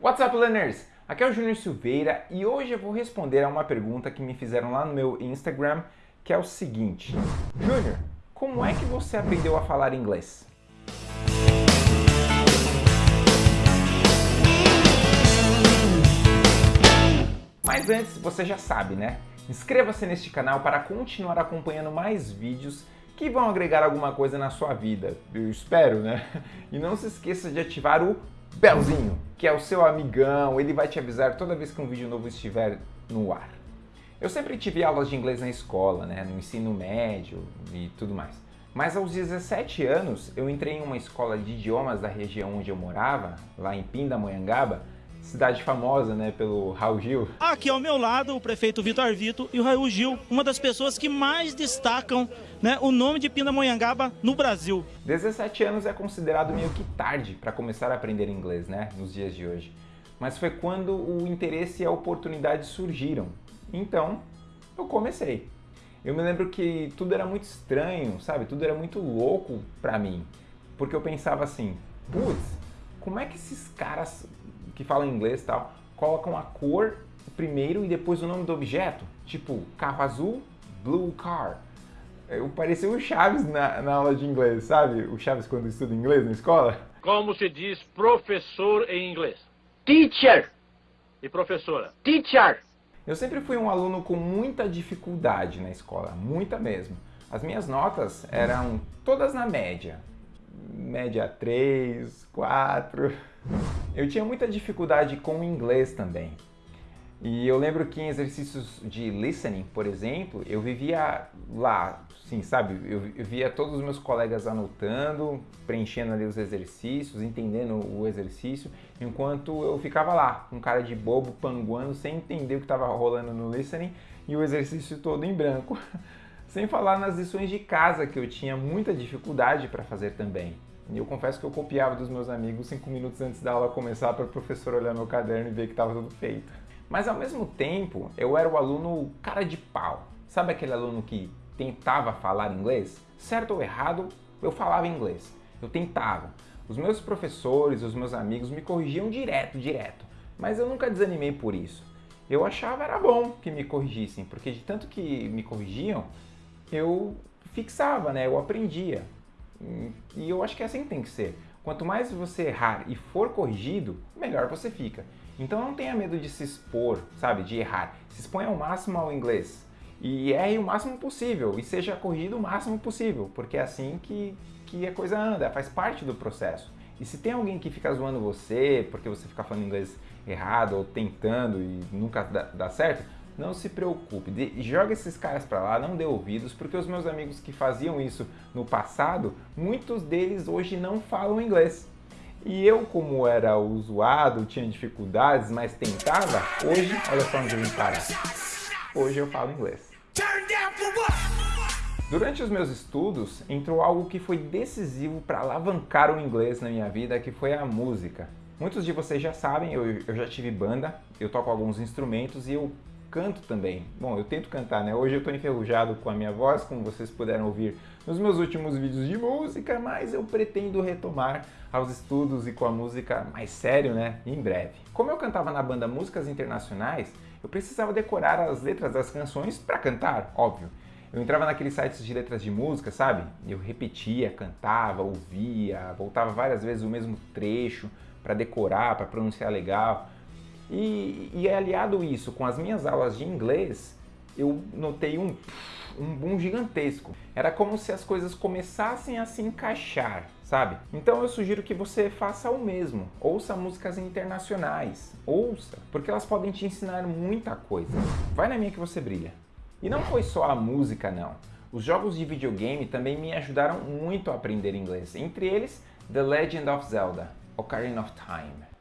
What's up, learners? Aqui é o Júnior Silveira e hoje eu vou responder a uma pergunta que me fizeram lá no meu Instagram, que é o seguinte. Júnior, como é que você aprendeu a falar inglês? Mas antes, você já sabe, né? Inscreva-se neste canal para continuar acompanhando mais vídeos que vão agregar alguma coisa na sua vida. Eu espero, né? E não se esqueça de ativar o belzinho, que é o seu amigão, ele vai te avisar toda vez que um vídeo novo estiver no ar. Eu sempre tive aulas de inglês na escola, né, no ensino médio e tudo mais. Mas aos 17 anos, eu entrei em uma escola de idiomas da região onde eu morava, lá em Pindamonhangaba, cidade famosa, né, pelo Raul Gil. Aqui ao meu lado, o prefeito Vitor Vito e o Raul Gil, uma das pessoas que mais destacam né, o nome de Pindamonhangaba no Brasil. 17 anos é considerado meio que tarde para começar a aprender inglês, né, nos dias de hoje. Mas foi quando o interesse e a oportunidade surgiram. Então, eu comecei. Eu me lembro que tudo era muito estranho, sabe? Tudo era muito louco para mim. Porque eu pensava assim, putz, como é que esses caras que falam inglês e tal, colocam a cor primeiro e depois o nome do objeto. Tipo, carro azul, blue car. Eu parecia o Chaves na, na aula de inglês, sabe? O Chaves quando estuda inglês na escola. Como se diz professor em inglês? Teacher. E professora? Teacher. Eu sempre fui um aluno com muita dificuldade na escola, muita mesmo. As minhas notas eram todas na média. Média 3, 4. Eu tinha muita dificuldade com o inglês também. E eu lembro que em exercícios de listening, por exemplo, eu vivia lá, sim, sabe? Eu, via todos os meus colegas anotando, preenchendo ali os exercícios, entendendo o exercício, enquanto eu ficava lá, com cara de bobo, panguando, sem entender o que estava rolando no listening e o exercício todo em branco. Sem falar nas lições de casa, que eu tinha muita dificuldade para fazer também. E eu confesso que eu copiava dos meus amigos cinco minutos antes da aula começar para o professor olhar meu caderno e ver que estava tudo feito. Mas ao mesmo tempo, eu era o aluno cara de pau. Sabe aquele aluno que tentava falar inglês? Certo ou errado, eu falava inglês. Eu tentava. Os meus professores, os meus amigos me corrigiam direto, direto. Mas eu nunca desanimei por isso. Eu achava era bom que me corrigissem, porque de tanto que me corrigiam, eu fixava, né? Eu aprendia. E eu acho que é assim que tem que ser. Quanto mais você errar e for corrigido, melhor você fica. Então não tenha medo de se expor, sabe, de errar. Se exponha ao máximo ao inglês. E erre o máximo possível e seja corrigido o máximo possível, porque é assim que, que a coisa anda, faz parte do processo. E se tem alguém que fica zoando você porque você fica falando inglês errado ou tentando e nunca dá, dá certo, não se preocupe, de, joga esses caras para lá, não dê ouvidos, porque os meus amigos que faziam isso no passado, muitos deles hoje não falam inglês. E eu, como era usuado, tinha dificuldades, mas tentava, hoje, olha só onde eu vim parar. Hoje eu falo inglês. Durante os meus estudos, entrou algo que foi decisivo para alavancar o inglês na minha vida, que foi a música. Muitos de vocês já sabem, eu, eu já tive banda, eu toco alguns instrumentos e eu canto também. Bom, eu tento cantar, né? Hoje eu tô enferrujado com a minha voz, como vocês puderam ouvir nos meus últimos vídeos de música, mas eu pretendo retomar aos estudos e com a música mais sério, né? Em breve. Como eu cantava na banda Músicas Internacionais, eu precisava decorar as letras das canções para cantar, óbvio. Eu entrava naqueles sites de letras de música, sabe? Eu repetia, cantava, ouvia, voltava várias vezes o mesmo trecho para decorar, para pronunciar legal. E, e aliado isso com as minhas aulas de inglês, eu notei um, um boom gigantesco. Era como se as coisas começassem a se encaixar, sabe? Então eu sugiro que você faça o mesmo. Ouça músicas internacionais. Ouça, porque elas podem te ensinar muita coisa. Vai na minha que você brilha. E não foi só a música, não. Os jogos de videogame também me ajudaram muito a aprender inglês. Entre eles, The Legend of Zelda, Ocarina of Time.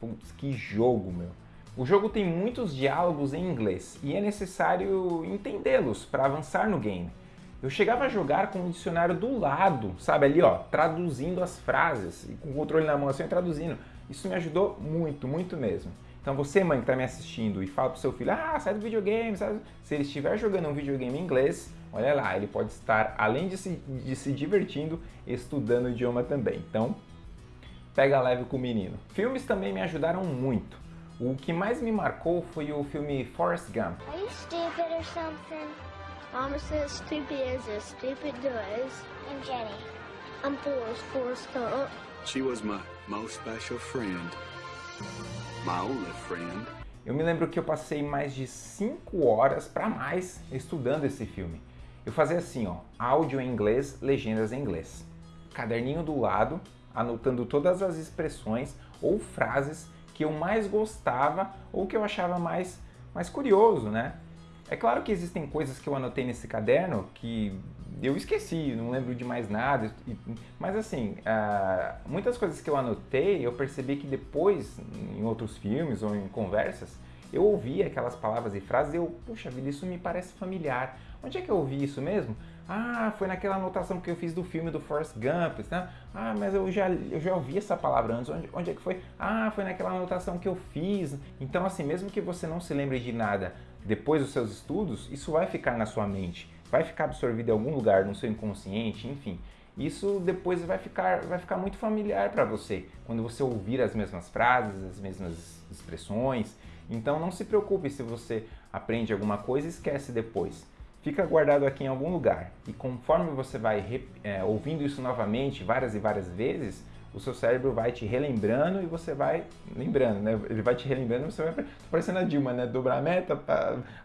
Putz, que jogo, meu. O jogo tem muitos diálogos em inglês e é necessário entendê-los para avançar no game. Eu chegava a jogar com o dicionário do lado, sabe, ali ó, traduzindo as frases, com o controle na mão assim, traduzindo. Isso me ajudou muito, muito mesmo. Então você, mãe, que está me assistindo e fala pro seu filho, ah, sai do videogame, sai... se ele estiver jogando um videogame em inglês, olha lá, ele pode estar, além de se, de se divertindo, estudando o idioma também. Então, pega leve com o menino. Filmes também me ajudaram muito. O que mais me marcou foi o filme Forrest Gump. Are you stupid or something? Mama says stupid is as stupid does. I'm Jenny. I'm Forrest, Forrest Gump. She was my most special friend. Friend. Eu me lembro que eu passei mais de 5 horas para mais estudando esse filme. Eu fazia assim, ó, áudio em inglês, legendas em inglês. Caderninho do lado, anotando todas as expressões ou frases que eu mais gostava ou que eu achava mais, mais curioso, né? É claro que existem coisas que eu anotei nesse caderno que eu esqueci, não lembro de mais nada, mas assim, uh, muitas coisas que eu anotei, eu percebi que depois, em outros filmes ou em conversas, eu ouvi aquelas palavras e frases e eu, puxa vida, isso me parece familiar. Onde é que eu ouvi isso mesmo? Ah, foi naquela anotação que eu fiz do filme do Forrest Gump, né? Ah, mas eu já, eu já ouvi essa palavra antes. Onde, onde é que foi? Ah, foi naquela anotação que eu fiz. Então, assim, mesmo que você não se lembre de nada depois dos seus estudos, isso vai ficar na sua mente, vai ficar absorvido em algum lugar no seu inconsciente, enfim. Isso depois vai ficar, vai ficar muito familiar para você, quando você ouvir as mesmas frases, as mesmas expressões. Então não se preocupe se você aprende alguma coisa e esquece depois fica guardado aqui em algum lugar. E conforme você vai é, ouvindo isso novamente várias e várias vezes, o seu cérebro vai te relembrando e você vai lembrando, né? Ele vai te relembrando e você vai tô parecendo a Dilma, né? Dobrar a meta,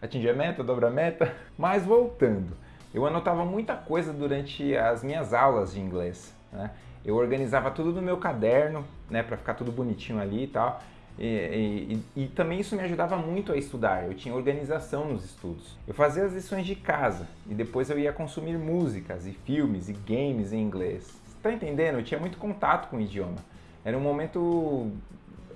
atingir a meta, dobra a meta. Mas voltando, eu anotava muita coisa durante as minhas aulas de inglês, né? Eu organizava tudo no meu caderno, né, para ficar tudo bonitinho ali e tal. E, e, e, também isso me ajudava muito a estudar, eu tinha organização nos estudos. Eu fazia as lições de casa e depois eu ia consumir músicas e filmes e games em inglês. Está entendendo? Eu tinha muito contato com o idioma. Era um momento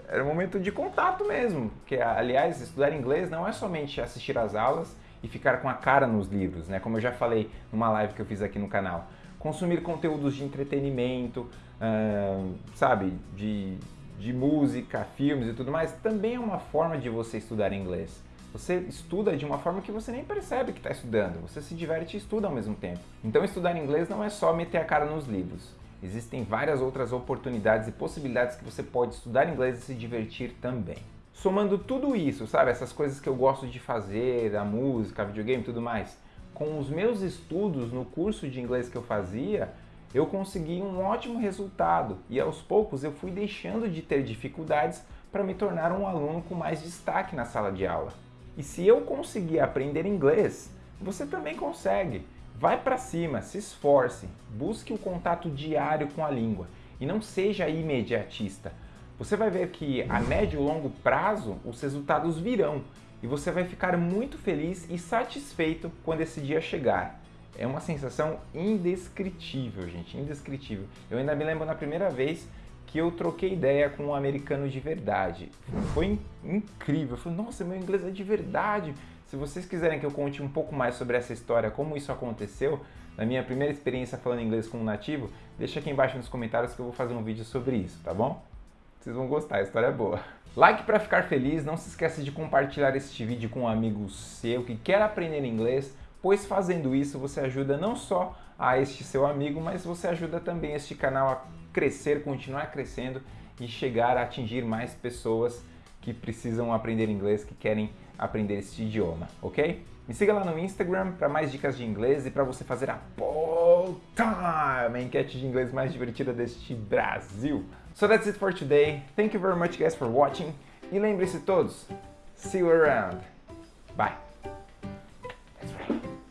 era um momento de contato mesmo, que aliás, estudar inglês não é somente assistir às aulas e ficar com a cara nos livros, né? Como eu já falei numa live que eu fiz aqui no canal. Consumir conteúdos de entretenimento, uh, sabe, de de música, filmes e tudo mais, também é uma forma de você estudar inglês. Você estuda de uma forma que você nem percebe que está estudando, você se diverte e estuda ao mesmo tempo. Então estudar inglês não é só meter a cara nos livros. Existem várias outras oportunidades e possibilidades que você pode estudar inglês e se divertir também. Somando tudo isso, sabe, essas coisas que eu gosto de fazer, a música, a videogame e tudo mais, com os meus estudos no curso de inglês que eu fazia, eu consegui um ótimo resultado e aos poucos eu fui deixando de ter dificuldades para me tornar um aluno com mais destaque na sala de aula. E se eu conseguir aprender inglês, você também consegue. Vai para cima, se esforce, busque o contato diário com a língua e não seja imediatista. Você vai ver que a médio e longo prazo os resultados virão e você vai ficar muito feliz e satisfeito quando esse dia chegar. É uma sensação indescritível, gente, indescritível. Eu ainda me lembro na primeira vez que eu troquei ideia com um americano de verdade. Foi incrível. Eu falei, nossa, meu inglês é de verdade. Se vocês quiserem que eu conte um pouco mais sobre essa história, como isso aconteceu, na minha primeira experiência falando inglês com um nativo, deixa aqui embaixo nos comentários que eu vou fazer um vídeo sobre isso, tá bom? Vocês vão gostar, a história é boa. Like para ficar feliz, não se esqueça de compartilhar este vídeo com um amigo seu que quer aprender inglês pois fazendo isso você ajuda não só a este seu amigo, mas você ajuda também este canal a crescer, continuar crescendo e chegar a atingir mais pessoas que precisam aprender inglês, que querem aprender este idioma, ok? Me siga lá no Instagram para mais dicas de inglês e para você fazer a Poll Time, a enquete de inglês mais divertida deste Brasil. So that's it for today. Thank you very much guys for watching. E lembre-se todos, see you around. Bye. That's right.